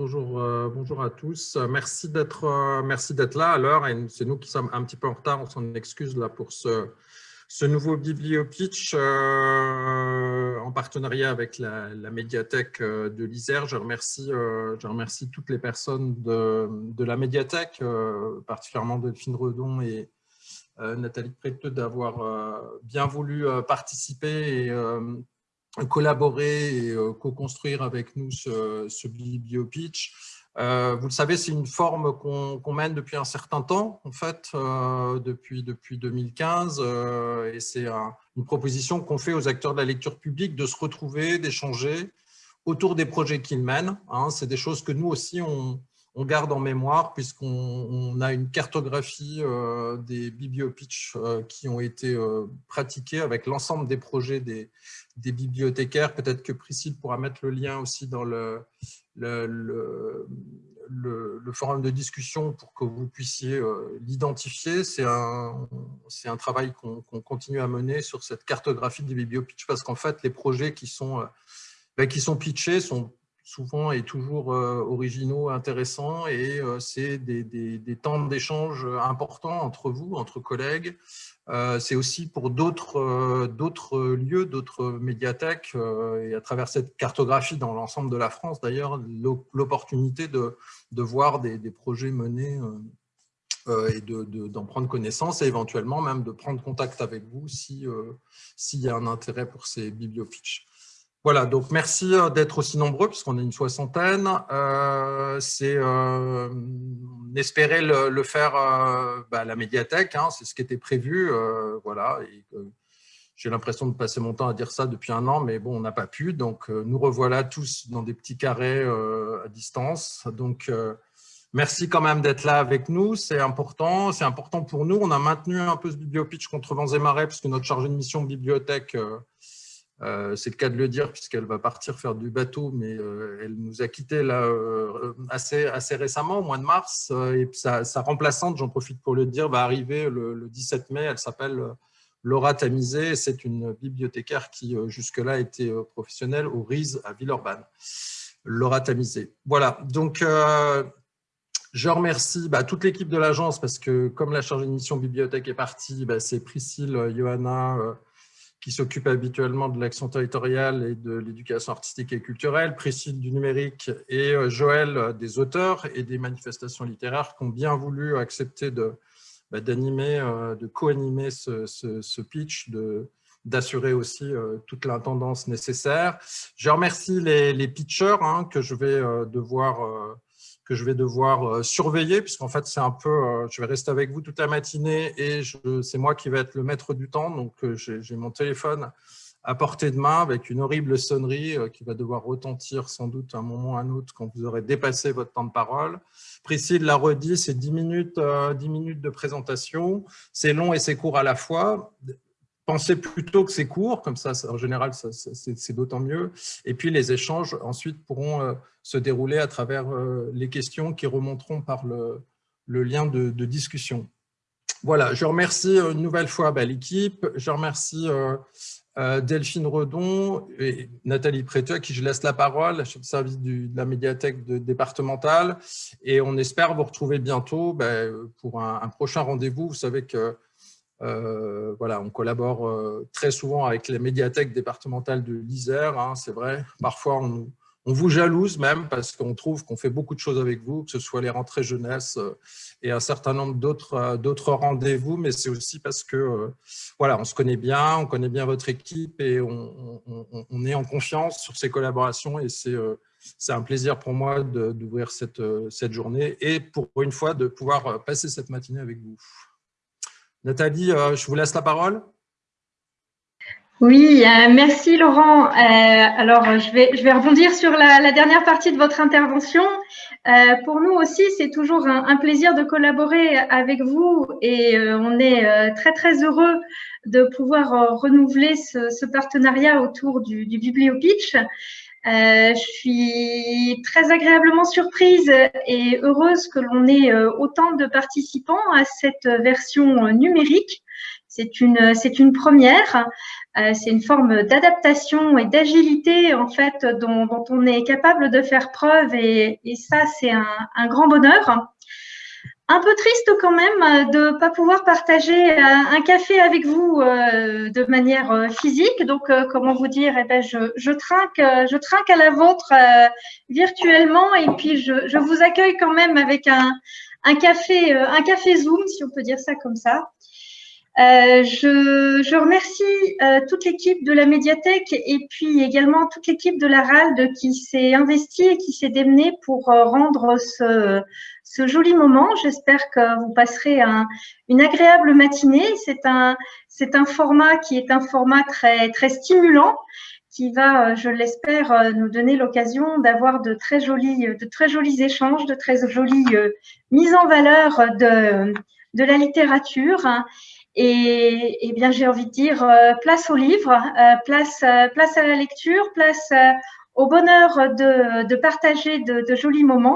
bonjour, euh, bonjour à tous. Merci d'être euh, merci d'être là à l'heure c'est nous qui sommes un petit peu en retard, on s'en excuse là pour ce, nouveau bibliopitch euh, en partenariat avec la, médiathèque de l'Isère. Je remercie, je remercie toutes les personnes de, de la médiathèque, particulièrement Delphine Redon et Nathalie Préteux d'avoir bien voulu participer et collaborer et euh, co-construire avec nous ce, ce bibliopitch. Euh, vous le savez, c'est une forme qu'on mène depuis un certain temps, en fait, euh, depuis, depuis 2015, et c'est une proposition qu'on fait aux acteurs de la lecture publique de se retrouver, d'échanger autour des projets qu'ils mènent. Hein. c'est des choses que nous aussi, on, on garde en mémoire puisqu'on a une cartographie euh, des bibliopitch euh, qui ont été euh, pratiqués avec l'ensemble des projets des, bibliothécaires. Peut-être que Priscille pourra mettre le lien aussi dans le, forum de discussion pour que vous puissiez l'identifier. C'est un, travail qu'on continue à mener sur cette cartographie des bibliopitch parce qu'en fait, les projets qui sont, ben, qui sont pitchés sont souvent et toujours euh, originaux, intéressants, et euh, c'est des, temps d'échange importants entre vous, entre collègues. Euh, c'est aussi pour d'autres lieux, d'autres médiathèques, et à travers cette cartographie dans l'ensemble de la France, d'ailleurs, l'opportunité de, voir des, projets menés et d'en prendre connaissance, et éventuellement même de prendre contact avec vous s'il y a un intérêt pour ces bibliopitches. Voilà, donc merci euh, d'être aussi nombreux, puisqu'on est une soixantaine. Euh, c'est, euh, on espérait le, faire bah, à la médiathèque, hein, c'est ce qui était prévu. voilà, j'ai l'impression de passer mon temps à dire ça depuis un an, mais bon, on n'a pas pu. Donc, nous revoilà tous dans des petits carrés à distance. Donc, merci quand même d'être là avec nous. C'est important. C'est important pour nous. On a maintenu un peu ce bibliopitch contre vents et marées, puisque notre chargée de mission bibliothèque euh, c'est le cas de le dire puisqu'elle va partir faire du bateau, mais euh, elle nous a quittés euh, assez, récemment, au mois de mars. et sa, remplaçante, j'en profite pour le dire, va arriver le, 17 mai. Elle s'appelle Laura Tamizé. C'est une bibliothécaire qui jusque-là était professionnelle au RIS à Villeurbanne. Laura Tamizé. Voilà, donc je remercie bah, toute l'équipe de l'agence parce que comme la chargée de mission bibliothèque est partie, bah, c'est Priscille, Johanna, qui s'occupe habituellement de l'action territoriale et de l'éducation artistique et culturelle, Priscille du numérique et euh, Joël euh, des auteurs et des manifestations littéraires qui ont bien voulu accepter de bah, d'animer, euh, de co-animer ce, pitch, de d'assurer aussi toute l'intendance nécessaire. Je remercie les, pitchers hein, que je vais devoir que je vais devoir euh, surveiller, puisqu'en fait, c'est un peu, euh, je vais rester avec vous toute la matinée et c'est moi qui vais être le maître du temps. Donc, euh, j'ai mon téléphone à portée de main avec une horrible sonnerie qui va devoir retentir sans doute un moment ou un autre quand vous aurez dépassé votre temps de parole. Priscille l'a redit, c'est 10 minutes, 10 minutes de présentation. C'est long et c'est court à la fois pensez plutôt que c'est court, comme ça, en général, c'est d'autant mieux. Et puis, les échanges, ensuite, pourront euh, se dérouler à travers euh, les questions qui remonteront par le, lien de, discussion. Voilà, je remercie euh, une nouvelle fois bah, l'équipe. Je remercie Delphine Redon et Nathalie Préteux, à qui je laisse la parole, chef de service de la médiathèque départementale. Et on espère vous retrouver bientôt bah, pour un prochain rendez-vous. Vous savez que euh, voilà, on collabore euh, très souvent avec les médiathèques départementales de l'Isère, hein, c'est vrai. Parfois, on, vous jalouse même parce qu'on trouve qu'on fait beaucoup de choses avec vous, que ce soit les rentrées jeunesse euh, et un certain nombre d'autres rendez-vous, mais c'est aussi parce que voilà, on se connaît bien, on connaît bien votre équipe et on, on est en confiance sur ces collaborations et c'est un plaisir pour moi d'ouvrir cette, cette journée et pour une fois de pouvoir passer cette matinée avec vous. Nathalie, euh, je vous laisse la parole. Oui, euh, merci Laurent. Euh, alors, je vais, je rebondir sur la, dernière partie de votre intervention. pour nous aussi, c'est toujours un, plaisir de collaborer avec vous et on est très, très heureux de pouvoir renouveler ce, partenariat autour du BiblioPitch. Euh, je suis très agréablement surprise et heureuse que l'on ait euh, autant de participants à cette version numérique C'est une, c'est une première. Euh, c'est une forme d'adaptation et d'agilité en fait dont, dont, on est capable de faire preuve et, et ça c'est un, un, grand bonheur. Un peu triste quand même de ne pas pouvoir partager euh, un café avec vous euh, de manière physique. Donc, comment vous dire? Eh ben, je, trinque, je trinque à la vôtre virtuellement et puis je, vous accueille quand même avec un, café, un café Zoom, si on peut dire ça comme ça. Euh, je, je, remercie euh, toute l'équipe de la médiathèque et puis également toute l'équipe de la RALD qui s'est investie et qui s'est démenée pour euh, rendre ce, ce, joli moment. J'espère que vous passerez un, une agréable matinée. C'est un, un format qui est un format très, très stimulant qui va, je l'espère, nous donner l'occasion d'avoir de très jolis, de très jolis échanges, de très jolies mises en valeur de, de la littérature. Et, eh bien, j'ai envie de dire euh, place au livre, euh, place, euh, place à la lecture, place au bonheur de, partager de jolis moments.